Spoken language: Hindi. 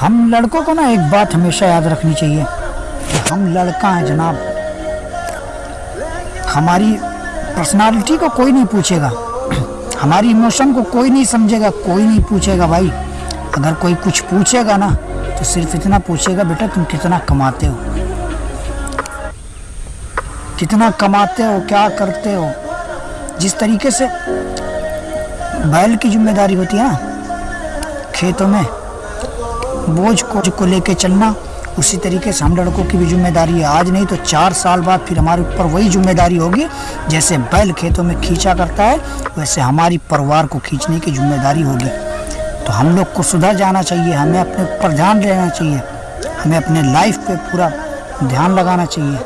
हम लड़कों को ना एक बात हमेशा याद रखनी चाहिए। कि हम लड़का हैं, जनाब। हमारी पर्सनालिटी को कोई नहीं पूछेगा। हमारी इमोशन को कोई नहीं समझेगा, कोई नहीं पूछेगा भाई। अगर कोई कुछ पूछेगा ना तो सिर्फ़ इतना पूछेगा, बेटा, तुम कितना कमाते हो? कितना कमाते हो? क्या करते हो? जिस तरीके से बैल की ज़िम्मेदारी होती है ना, खेतों में बोझ को को लेके चलना। उसी तरीके से हम लड़कों की भी ज़िम्मेदारी है। आज नहीं तो चार साल बाद फिर हमारे ऊपर वही ज़िम्मेदारी होगी, जैसे बैल खेतों में खींचा करता है, वैसे हमारी परिवार को खींचने की ज़िम्मेदारी होगी। तो हम लोग को सुधर जाना चाहिए, हमें अपने ऊपर ध्यान देना चाहिए, हमें अपने लाइफ पे पूरा ध्यान लगाना चाहिए।